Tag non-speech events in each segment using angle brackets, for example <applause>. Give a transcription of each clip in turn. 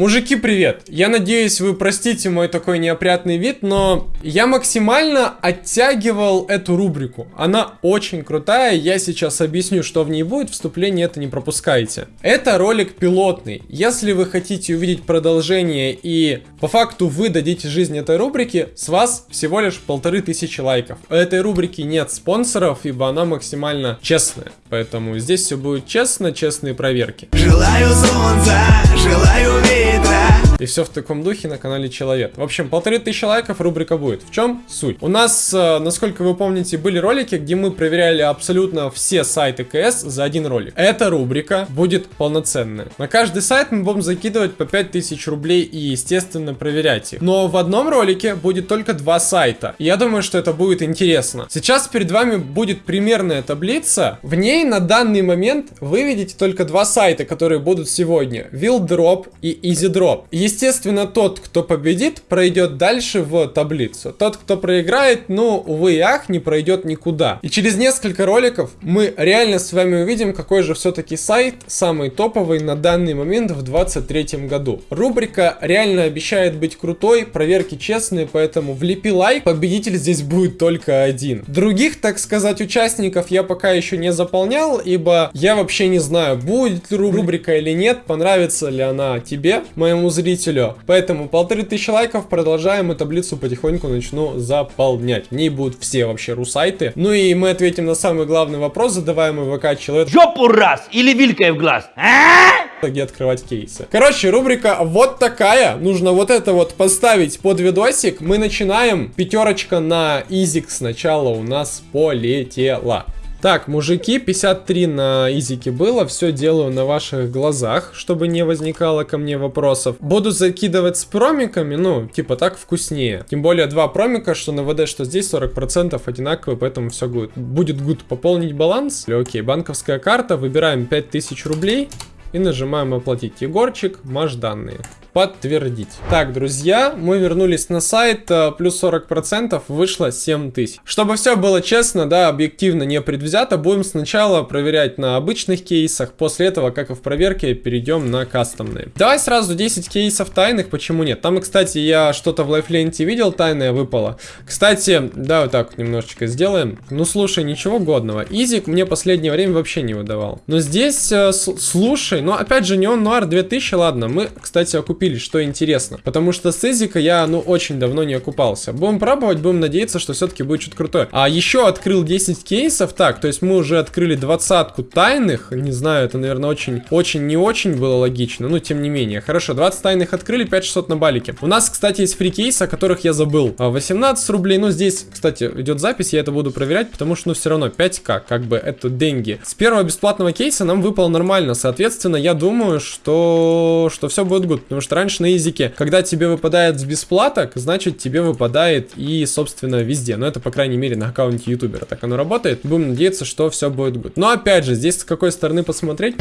Мужики, привет! Я надеюсь, вы простите мой такой неопрятный вид, но я максимально оттягивал эту рубрику. Она очень крутая, я сейчас объясню, что в ней будет, вступление это не пропускайте. Это ролик пилотный. Если вы хотите увидеть продолжение и по факту вы дадите жизнь этой рубрике, с вас всего лишь полторы тысячи лайков. У этой рубрики нет спонсоров, ибо она максимально честная. Поэтому здесь все будет честно, честные проверки. Желаю солнца, желаю detrás. И все в таком духе на канале Человек. В общем, полторы тысячи лайков рубрика будет. В чем суть? У нас, э, насколько вы помните, были ролики, где мы проверяли абсолютно все сайты КС за один ролик. Эта рубрика будет полноценная. На каждый сайт мы будем закидывать по 5000 рублей и, естественно, проверять их. Но в одном ролике будет только два сайта. И я думаю, что это будет интересно. Сейчас перед вами будет примерная таблица. В ней на данный момент вы видите только два сайта, которые будут сегодня. Wildrop и EasyDrop. Естественно, тот, кто победит, пройдет дальше в таблицу. Тот, кто проиграет, ну, увы и ах, не пройдет никуда. И через несколько роликов мы реально с вами увидим, какой же все-таки сайт самый топовый на данный момент в 2023 году. Рубрика реально обещает быть крутой, проверки честные, поэтому влепи лайк, победитель здесь будет только один. Других, так сказать, участников я пока еще не заполнял, ибо я вообще не знаю, будет ли рубрика или нет, понравится ли она тебе, моему зрителю. Поэтому полторы тысячи лайков, продолжаем и таблицу потихоньку начну заполнять. В ней будут все вообще русайты. Ну и мы ответим на самый главный вопрос, задаваемый ВК человек. Жопу раз или вилькой в глаз, а? где открывать кейсы. Короче, рубрика вот такая. Нужно вот это вот поставить под видосик. Мы начинаем. Пятерочка на изик сначала у нас полетела. Так, мужики, 53 на изике было, все делаю на ваших глазах, чтобы не возникало ко мне вопросов. Буду закидывать с промиками, ну, типа так вкуснее. Тем более два промика, что на ВД, что здесь 40% одинаковые, поэтому все будет. Будет гуд пополнить баланс. Окей, банковская карта, выбираем 5000 рублей и нажимаем оплатить. Егорчик, маш данные подтвердить. Так, друзья, мы вернулись на сайт, э, плюс 40% вышло 7000. Чтобы все было честно, да, объективно, не предвзято, будем сначала проверять на обычных кейсах, после этого, как и в проверке, перейдем на кастомные. Давай сразу 10 кейсов тайных, почему нет? Там, кстати, я что-то в лайфленте видел, тайное выпало. Кстати, да, вот так вот немножечко сделаем. Ну, слушай, ничего годного. Изик мне последнее время вообще не выдавал. Но здесь, э, слушай, ну, опять же, Неон Нуар 2000, ладно, мы, кстати, окупили купили, что интересно. Потому что с Эзика я, ну, очень давно не окупался. Будем пробовать, будем надеяться, что все-таки будет что-то крутое. А еще открыл 10 кейсов, так, то есть мы уже открыли двадцатку тайных, не знаю, это, наверное, очень, очень не очень было логично, но тем не менее. Хорошо, 20 тайных открыли, 5600 на балике. У нас, кстати, есть фри кейсы, о которых я забыл. 18 а, рублей, ну, здесь, кстати, идет запись, я это буду проверять, потому что, ну, все равно 5к, как бы, это деньги. С первого бесплатного кейса нам выпало нормально, соответственно, я думаю, что, что все будет good, потому что что раньше на языке, когда тебе выпадает с бесплаток, значит тебе выпадает и, собственно, везде. Но это, по крайней мере, на аккаунте ютубера так оно работает. Будем надеяться, что все будет good. Но, опять же, здесь с какой стороны посмотреть...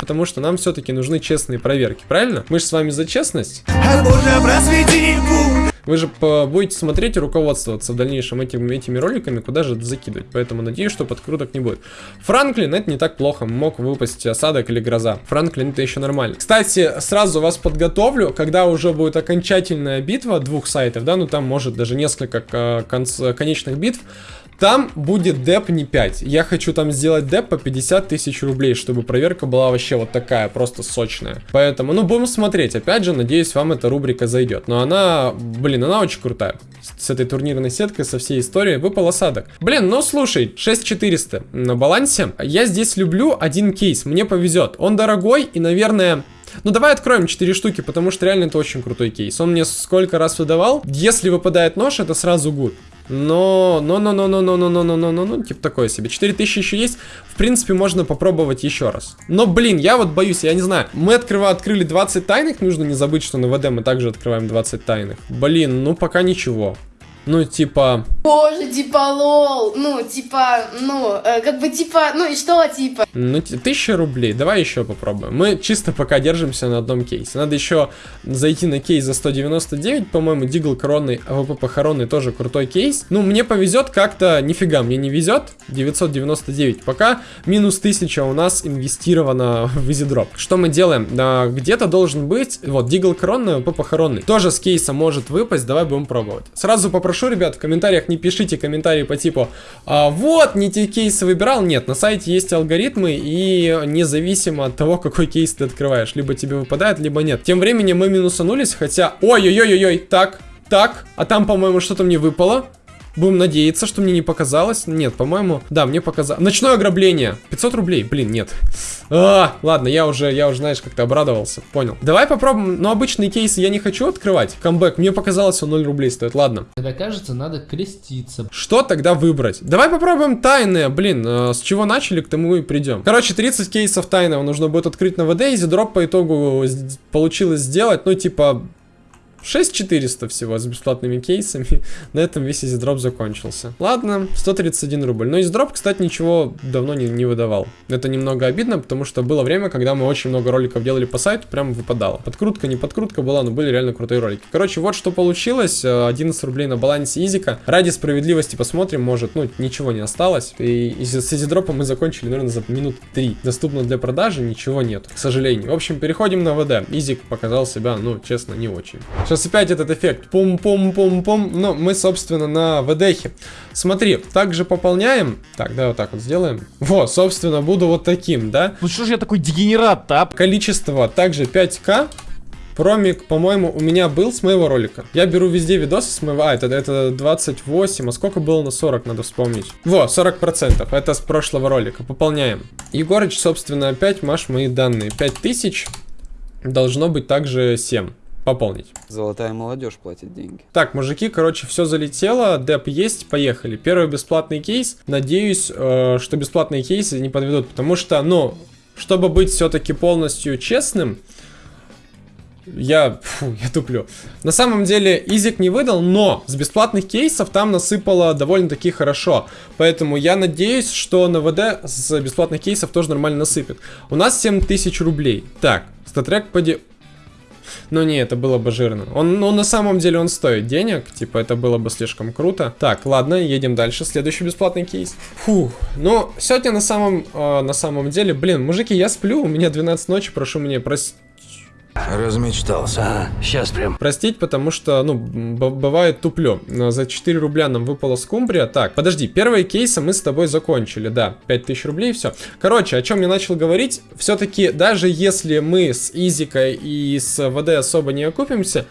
Потому что нам все-таки нужны честные проверки, правильно? Мы же с вами за честность. Вы же будете смотреть и руководствоваться в дальнейшем этими, этими роликами, куда же это закидывать. Поэтому надеюсь, что подкруток не будет. Франклин, это не так плохо. Мог выпасть осадок или гроза. Франклин, это еще нормально. Кстати, сразу вас подготовлю, когда уже будет окончательная битва двух сайтов, да, ну там может даже несколько конечных битв. Там будет деп не 5. Я хочу там сделать деп по 50 тысяч рублей, чтобы проверка была вообще вот такая, просто сочная. Поэтому, ну, будем смотреть. Опять же, надеюсь, вам эта рубрика зайдет. Но она, блин, она очень крутая. С этой турнирной сеткой, со всей историей. Выпал осадок. Блин, ну, слушай, 6400 на балансе. Я здесь люблю один кейс. Мне повезет. Он дорогой и, наверное... Ну, давай откроем 4 штуки, потому что реально это очень крутой кейс. Он мне сколько раз выдавал. Если выпадает нож, это сразу гуд. Но, но, но, но, но, но, но, но, но, но, но, ну, типа такое себе. 4000 еще есть. В принципе, можно попробовать еще раз. Но, блин, я вот боюсь, я не знаю. Мы открыва, открыли 20 тайных. Нужно не забыть, что на ВД мы также открываем 20 тайных. Блин, ну пока ничего. Ну, типа... Боже, типа, lol. Ну, типа, ну, э, как бы, типа, ну и что, типа? Ну, тысяча рублей. Давай еще попробуем. Мы чисто пока держимся на одном кейсе. Надо еще зайти на кейс за 199, по-моему, Дигл коронный, АВП похоронный тоже крутой кейс. Ну, мне повезет как-то, нифига, мне не везет. 999. Пока минус 1000 у нас инвестировано <laughs> в EasyDrop. Что мы делаем? А, Где-то должен быть, вот, Дигл коронный, АВП похоронный. Тоже с кейса может выпасть, давай будем пробовать. Сразу попрошу, ребят, в комментариях не пишите комментарии по типу «А, Вот, не те кейсы выбирал. Нет, на сайте есть алгоритмы, и независимо от того, какой кейс ты открываешь, либо тебе выпадает, либо нет. Тем временем мы минусанулись, хотя... Ой-ой-ой-ой, так, так, а там, по-моему, что-то мне выпало. Будем надеяться, что мне не показалось. Нет, по-моему, да, мне показалось. Ночное ограбление. 500 рублей. Блин, нет. А, ладно, я уже, я уже, знаешь, как-то обрадовался. Понял. Давай попробуем. Но обычные кейсы я не хочу открывать. Камбэк. Мне показалось, он 0 рублей стоит. Ладно. Когда кажется, надо креститься. Что тогда выбрать? Давай попробуем тайные. Блин, э, с чего начали, к тому и придем. Короче, 30 кейсов тайного нужно будет открыть на ВД. Изи дроп по итогу получилось сделать. Ну, типа... 6400 всего с бесплатными кейсами. <laughs> На этом весь изидроп закончился. Ладно, 131 рубль. Но изидроп, кстати, ничего давно не, не выдавал. Это немного обидно, потому что было время, когда мы очень много роликов делали по сайту, прям выпадало. Подкрутка, не подкрутка была, но были реально крутые ролики. Короче, вот что получилось. Э, 11 рублей на балансе изика. Ради справедливости посмотрим, может, ну, ничего не осталось. И, и с изидропом мы закончили, наверное, за минут 3. Доступно для продажи, ничего нет, к сожалению. В общем, переходим на ВД. Изик показал себя, ну, честно, не очень. Сейчас опять этот эффект. Пум-пум-пум-пум. Но мы, собственно, на ВДХе. Смотри, также пополняем. Так, да, вот так вот сделаем. Вот, собственно, буду вот таким, да? Ну что ж я такой дегенерат-то, а? Количество также 5к. Промик, по-моему, у меня был с моего ролика. Я беру везде видосы с моего... А, это, это 28. А сколько было на 40, надо вспомнить. Во, 40%. Это с прошлого ролика. Пополняем. Егорыч, собственно, опять маш мои данные. 5000. Должно быть также 7. Пополнить. Золотая молодежь платит деньги. Так, мужики, короче, все залетело, деп есть, поехали. Первый бесплатный кейс. Надеюсь, э, что бесплатные кейсы не подведут, потому что, ну, чтобы быть все-таки полностью честным, я, фу, я туплю. На самом деле, Изик не выдал, но с бесплатных кейсов там насыпало довольно-таки хорошо. Поэтому я надеюсь, что на ВД с бесплатных кейсов тоже нормально насыпет. У нас 7000 рублей. Так, статрек поди... Ну не, это было бы жирно. Он, ну, на самом деле он стоит денег, типа это было бы слишком круто. Так, ладно, едем дальше. Следующий бесплатный кейс. Фух, ну, сегодня на самом, э, на самом деле, блин, мужики, я сплю, у меня 12 ночи, прошу меня простить. Размечтался. А, сейчас прям. Простить, потому что, ну, бывает туплю. Но За 4 рубля нам выпала скумбрия. Так, подожди, первые кейсы мы с тобой закончили, да. 5000 рублей, все. Короче, о чем я начал говорить. Все-таки, даже если мы с Изикой и с ВД особо не окупимся,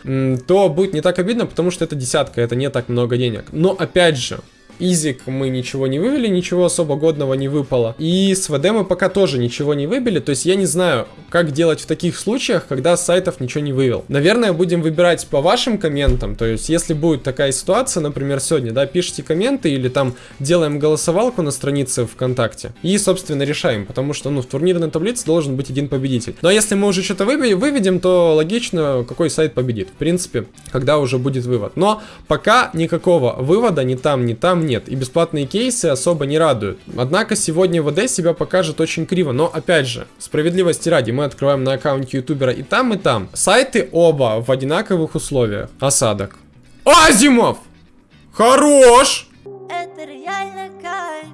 то будет не так обидно, потому что это десятка, это не так много денег. Но, опять же, Изик мы ничего не вывели, ничего особо годного не выпало. И с ВД мы пока тоже ничего не выбили. То есть я не знаю, как делать в таких случаях, когда с сайтов ничего не вывел. Наверное, будем выбирать по вашим комментам. То есть если будет такая ситуация, например, сегодня, да, пишите комменты или там делаем голосовалку на странице ВКонтакте. И, собственно, решаем. Потому что, ну, в турнирной таблице должен быть один победитель. Но если мы уже что-то выведем, то логично, какой сайт победит. В принципе, когда уже будет вывод. Но пока никакого вывода ни там, ни там нет. И бесплатные кейсы особо не радуют. Однако сегодня ВД себя покажет очень криво. Но опять же, справедливости ради, мы открываем на аккаунте ютубера и там, и там. Сайты оба в одинаковых условиях. Осадок. Азимов! Хорош! Это реально кайф.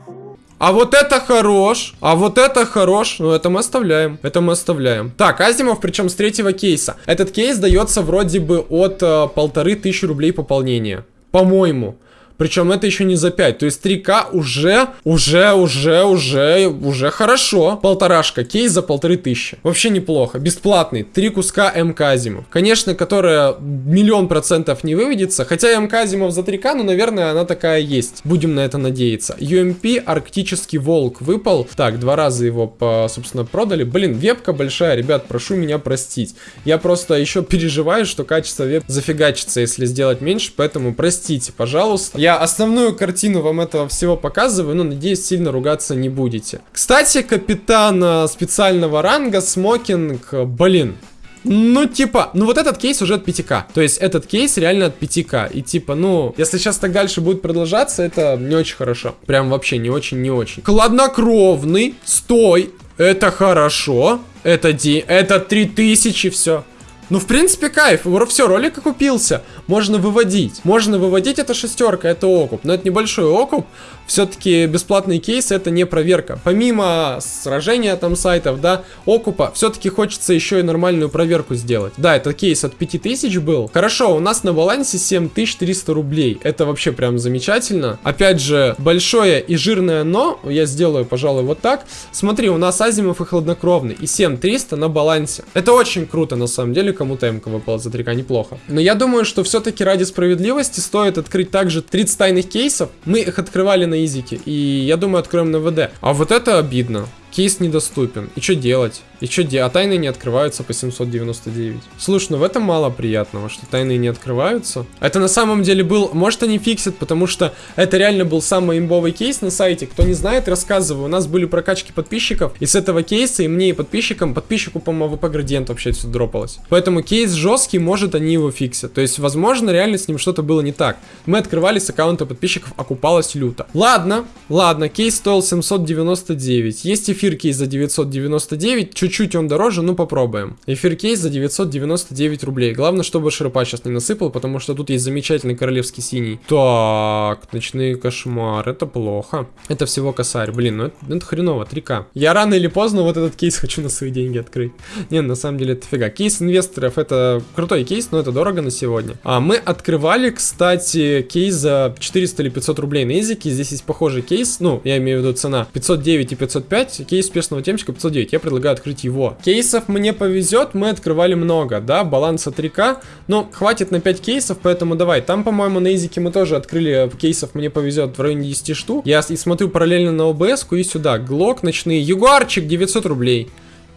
А вот это хорош, а вот это хорош, ну это мы оставляем, это мы оставляем. Так, Азимов, причем с третьего кейса. Этот кейс дается вроде бы от э, полторы тысячи рублей пополнения, по-моему. Причем это еще не за 5, то есть 3К уже, уже, уже, уже, уже хорошо. Полторашка, кейс за полторы тысячи. Вообще неплохо, бесплатный, три куска МК Азимов. Конечно, которая миллион процентов не выведется, хотя МК Азимов за 3К, ну, наверное, она такая есть. Будем на это надеяться. UMP Арктический Волк выпал. Так, два раза его, по, собственно, продали. Блин, вебка большая, ребят, прошу меня простить. Я просто еще переживаю, что качество веб зафигачится, если сделать меньше, поэтому простите, пожалуйста. Я основную картину вам этого всего показываю, но надеюсь, сильно ругаться не будете. Кстати, капитан специального ранга, смокинг, блин, Ну, типа, ну вот этот кейс уже от 5к. То есть этот кейс реально от 5к. И типа, ну, если сейчас так дальше будет продолжаться, это не очень хорошо. Прям вообще не очень, не очень. Хладнокровный, стой, это хорошо. Это, ди, это 3000, все. Ну, в принципе, кайф. Все, ролик окупился. Можно выводить. Можно выводить, это шестерка, это окуп. Но это небольшой окуп. Все-таки бесплатный кейс это не проверка. Помимо сражения там сайтов, да, окупа, все-таки хочется еще и нормальную проверку сделать. Да, это кейс от 5000 был. Хорошо, у нас на балансе 7300 рублей. Это вообще прям замечательно. Опять же, большое и жирное но. Я сделаю, пожалуй, вот так. Смотри, у нас Азимов и Хладнокровный. И 7300 на балансе. Это очень круто, на самом деле кому-то МК выпало за 3К, неплохо. Но я думаю, что все-таки ради справедливости стоит открыть также 30 тайных кейсов. Мы их открывали на изике, и я думаю, откроем на ВД. А вот это обидно. Кейс недоступен. И что делать? И что делать? А тайны не открываются по 799. Слушай, ну в этом мало приятного, что тайны не открываются. Это на самом деле был... Может они фиксят, потому что это реально был самый имбовый кейс на сайте. Кто не знает, рассказываю. У нас были прокачки подписчиков. И с этого кейса и мне, и подписчикам, подписчику, по-моему, АВП градиент вообще все дропалось. Поэтому кейс жесткий, может они его фиксят. То есть, возможно, реально с ним что-то было не так. Мы открывали с аккаунта подписчиков, окупалось люто. Ладно, ладно, кейс стоил 799. Есть эфир кейс за 999. Чуть Чуть-чуть он дороже, ну попробуем. Эфир кейс за 999 рублей. Главное, чтобы шерпа сейчас не насыпал, потому что тут есть замечательный королевский синий. Так, ночные кошмар, это плохо. Это всего косарь. Блин, ну это, это хреново, 3к. Я рано или поздно вот этот кейс хочу на свои деньги открыть. <laughs> Не, на самом деле это фига. Кейс инвесторов это крутой кейс, но это дорого на сегодня. А мы открывали, кстати, кейс за 400 или 500 рублей на изике. Здесь есть похожий кейс, ну, я имею в виду цена 509 и 505. Кейс успешного темчика 509. Я предлагаю открыть его. Кейсов мне повезет, мы открывали много, да, баланса 3к, но хватит на 5 кейсов, поэтому давай. Там, по-моему, на изике мы тоже открыли кейсов, мне повезет в районе 10 штук. Я и смотрю параллельно на обс и сюда. Глок, ночные, Ягуарчик 900 рублей.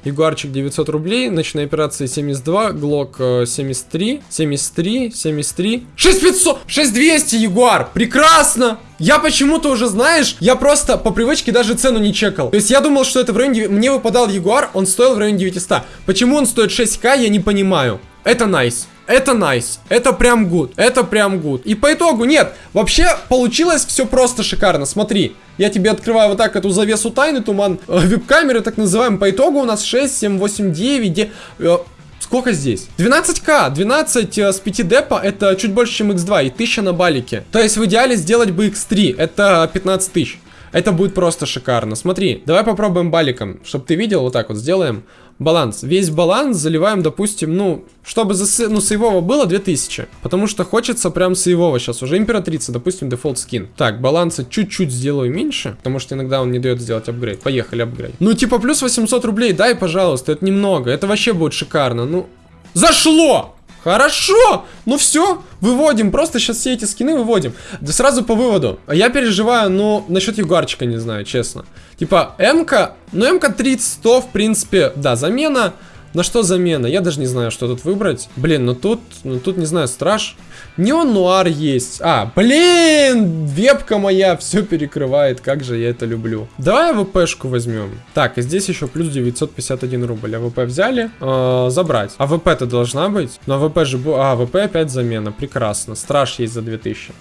Ягуарчик 900 рублей, ночная операция 72, Глок 73, 73, 73, 6500, 6200 Ягуар, прекрасно! Я почему-то уже, знаешь, я просто по привычке даже цену не чекал. То есть я думал, что это в районе, мне выпадал Ягуар, он стоил в районе 900. Почему он стоит 6к, я не понимаю. Это nice. Nice. Это nice. Nice. Это прям good. Это прям good. И по итогу, нет, вообще получилось все просто шикарно. Смотри, я тебе открываю вот так эту завесу тайны, туман э, веб-камеры, так называемый. По итогу у нас 6, 7, 8, 9, де, э, Сколько здесь? 12к, 12 э, с 5 депа, это чуть больше, чем x2 и 1000 на балике. То есть в идеале сделать бы x3, это 15 тысяч. Это будет просто шикарно. Смотри, давай попробуем баликом, чтобы ты видел, вот так вот сделаем баланс. Весь баланс заливаем, допустим, ну, чтобы за, ну, сейвово было 2000. Потому что хочется прям сейвово сейчас. Уже императрица, допустим, дефолт скин. Так, баланса чуть-чуть сделаю меньше, потому что иногда он не дает сделать апгрейд. Поехали, апгрейд. Ну, типа, плюс 800 рублей, дай, пожалуйста, это немного. Это вообще будет шикарно. Ну, зашло! Хорошо! Ну все, выводим. Просто сейчас все эти скины выводим. Да сразу по выводу. Я переживаю, ну, насчет Ягуарчика не знаю, честно. Типа, МК, ну, МК 30, 100, в принципе, да, замена. На что замена? Я даже не знаю, что тут выбрать. Блин, ну тут, ну тут, не знаю, страж. Neon Noir есть. А, блин, вебка моя все перекрывает. Как же я это люблю. Давай АВПшку возьмем. Так, и здесь еще плюс 951 рубль. АВП взяли. Э, забрать. АВП-то должна быть. Но АВП же... А, АВП опять замена. Прекрасно. Страж есть за 2000.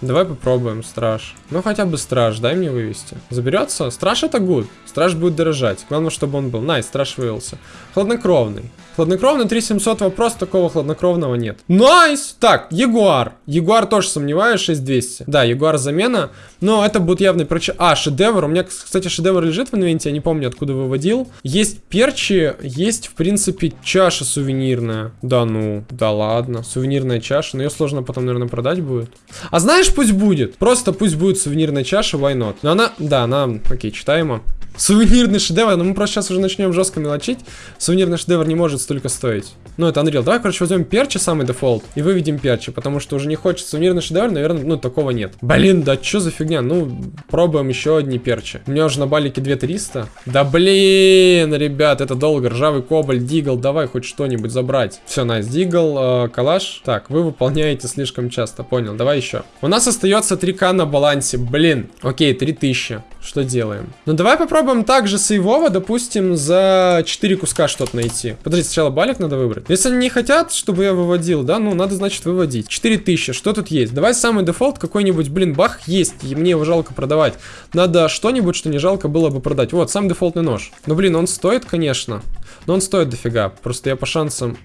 Давай попробуем, страж. Ну хотя бы страж, дай мне вывести. Заберется? Страж это good. Страж будет дорожать. Главное, чтобы он был. Nice, страж вывелся. Хладнокровный. Хладнокровный 3700 вопрос, такого хладнокровного нет. Nice! Так, Ягуар. Ягуар тоже сомневаюсь, 6200. Да, Ягуар замена. Но это будет явный проч... А, шедевр. У меня, кстати, шедевр лежит в инвенте, я не помню, откуда выводил. Есть перчи, есть, в принципе, чаша сувенирная. Да ну, да ладно. Сувенирная чаша, но ее сложно потом, наверное, продать будет. А знаешь, пусть будет. Просто пусть будет сувенирная чаша, why not? Но она, да, она, окей, читаемо. Сувенирный шедевр, но мы просто сейчас уже начнем жестко мелочить. Сувенирный шедевр не может столько стоить. Ну, это Unreal. Давай, короче, возьмем перчи, самый дефолт, и выведем перчи, потому что уже не хочется сувенирный шедевр, наверное, ну, такого нет. Блин, да что за фигня? Ну, пробуем еще одни перчи. У меня уже на балике 2300. Да блин, ребят, это долго. Ржавый кобальт, дигл, давай хоть что-нибудь забрать. Все, nice, дигл, э, калаш. Так, вы выполняете слишком часто, понял. Давай еще. У нас нас остается 3к на балансе. Блин. Окей, 3000. Что делаем? Ну, давай попробуем также сейвово, допустим, за 4 куска что-то найти. Подожди, сначала балик надо выбрать. Если они не хотят, чтобы я выводил, да, ну, надо, значит, выводить. 4000, что тут есть? Давай самый дефолт какой-нибудь, блин, бах есть, и мне его жалко продавать. Надо что-нибудь, что не жалко было бы продать. Вот, сам дефолтный нож. Ну, блин, он стоит, конечно, но он стоит дофига. Просто я по шансам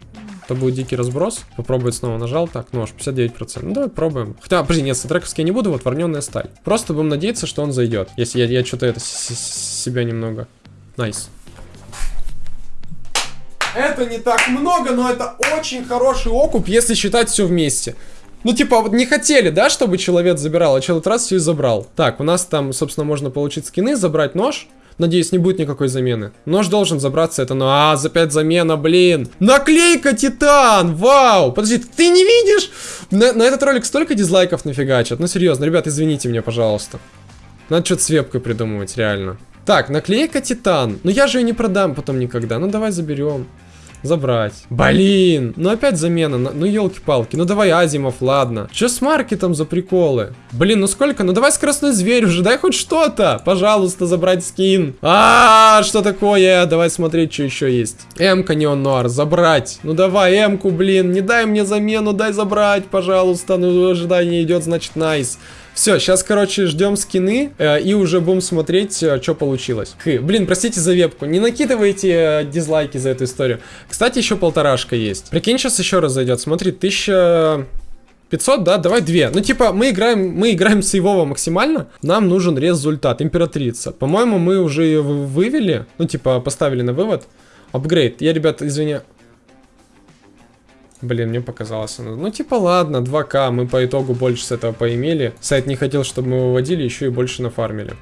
это будет дикий разброс. Попробовать снова нажал. Так, нож, 59%. Ну, давай пробуем. Хотя, подожди, нет, статрековский я не буду, вот вороненная сталь. Просто будем надеяться, что он зайдет. Если я, я что-то это себя немного... Nice. Это не так много, но это очень хороший окуп, если считать все вместе. Ну, типа, вот не хотели, да, чтобы человек забирал, а человек раз все и забрал. Так, у нас там, собственно, можно получить скины, забрать нож. Надеюсь, не будет никакой замены. Нож должен забраться, это, ну, а, за 5 замена, блин. Наклейка Титан, вау. Подожди, ты не видишь? На, на этот ролик столько дизлайков нафигачат. Ну, серьезно, ребят, извините меня, пожалуйста. Надо что-то с вебкой придумывать, реально. Так, наклейка Титан. Ну, я же ее не продам потом никогда. Ну, давай заберем. Забрать. Блин, ну опять замена. Ну елки-палки. Ну давай Азимов, ладно. Че с маркетом за приколы? Блин, ну сколько? Ну давай скоростной зверь уже, дай хоть что-то. Пожалуйста, забрать скин. А, -а, а, что такое? Давай смотреть, что еще есть. М-ка Неон забрать. Ну давай М-ку, блин, не дай мне замену, дай забрать, пожалуйста. Ну ожидание идет, значит, найс. Все, сейчас, короче, ждем скины э, и уже будем смотреть, э, что получилось. Хы, блин, простите за вебку. Не накидывайте э, дизлайки за эту историю. Кстати, еще полторашка есть. Прикинь, сейчас еще раз зайдет. Смотри, тысяча... 500, да? Давай 2. Ну, типа, мы играем, мы играем сейвово максимально. Нам нужен результат. Императрица. По-моему, мы уже ее вывели. Ну, типа, поставили на вывод. Апгрейд. Я, ребята, извини, Блин, мне показалось оно. Ну, типа, ладно, 2К, мы по итогу больше с этого поимели. Сайт не хотел, чтобы мы выводили, еще и больше нафармили.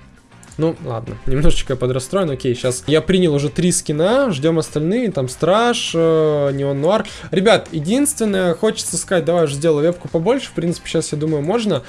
Ну, ладно, немножечко подрастроен, окей, сейчас я принял уже три скина, ждем остальные, там Страж, э, Неон Нуар. Ребят, единственное, хочется сказать, давай уже сделаю вебку побольше, в принципе, сейчас, я думаю, можно.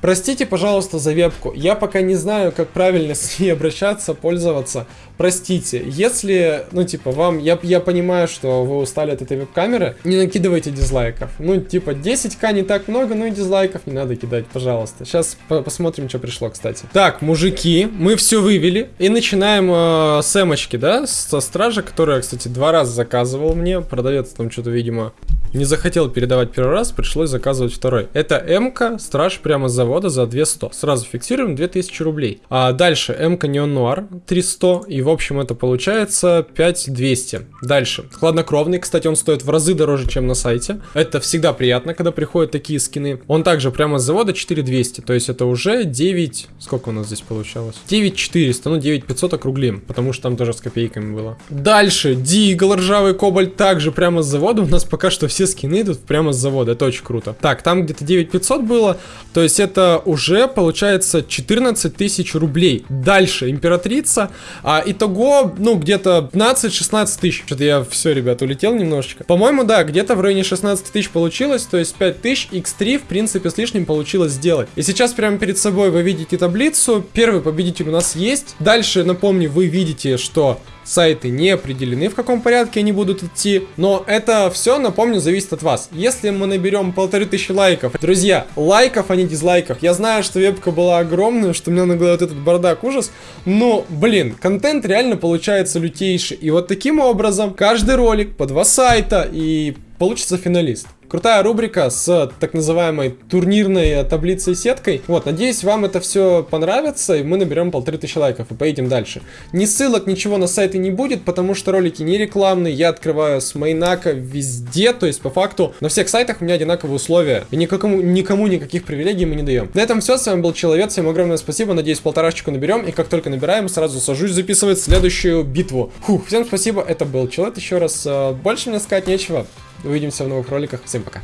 Простите, пожалуйста, за вебку. Я пока не знаю, как правильно <laughs> с ней обращаться, пользоваться. Простите. Если, ну, типа, вам... Я, я понимаю, что вы устали от этой веб-камеры. Не накидывайте дизлайков. Ну, типа, 10к не так много, но и дизлайков не надо кидать, пожалуйста. Сейчас по посмотрим, что пришло, кстати. Так, мужики, мы все вывели. И начинаем э, с эмочки, да? Со стража, которая, кстати, два раза заказывал мне. Продавец там что-то, видимо, не захотел передавать первый раз, пришлось заказывать второй. Это МК, страж прямо с завода за 200. Сразу фиксируем 2000 рублей. А дальше МК Неон Нуар 300. И в общем это получается 5200. Дальше. Хладнокровный, кстати, он стоит в разы дороже, чем на сайте. Это всегда приятно, когда приходят такие скины. Он также прямо с завода 4200. То есть это уже 9... Сколько у нас здесь получалось? 9400, ну 9500 округлим, потому что там тоже с копейками было. Дальше. Дигл, ржавый кобальт, также прямо с завода. У нас пока что все все скины идут прямо с завода, это очень круто. Так, там где-то 9500 было, то есть это уже получается 14 тысяч рублей. Дальше, императрица, а итого, ну, где-то 15-16 тысяч. Что-то я все, ребят, улетел немножечко. По-моему, да, где-то в районе 16 тысяч получилось, то есть 5 тысяч, x3, в принципе, с лишним получилось сделать. И сейчас прямо перед собой вы видите таблицу, первый победитель у нас есть. Дальше, напомню, вы видите, что сайты не определены, в каком порядке они будут идти. Но это все, напомню, зависит от вас. Если мы наберем полторы тысячи лайков, друзья, лайков, а не дизлайков. Я знаю, что вебка была огромная, что у меня нагло вот этот бардак ужас. Но, блин, контент реально получается лютейший. И вот таким образом каждый ролик по два сайта и получится финалист. Крутая рубрика с так называемой турнирной таблицей сеткой. Вот, надеюсь, вам это все понравится, и мы наберем полторы тысячи лайков и поедем дальше. Ни ссылок, ничего на сайты не будет, потому что ролики не рекламные, я открываю с майнака везде, то есть по факту на всех сайтах у меня одинаковые условия, и никакому, никому никаких привилегий мы не даем. На этом все, с вами был Человек, всем огромное спасибо, надеюсь, полторашечку наберем, и как только набираем, сразу сажусь записывать следующую битву. Фух, всем спасибо, это был Человек, еще раз, э, больше мне сказать нечего. Увидимся в новых роликах. Всем пока.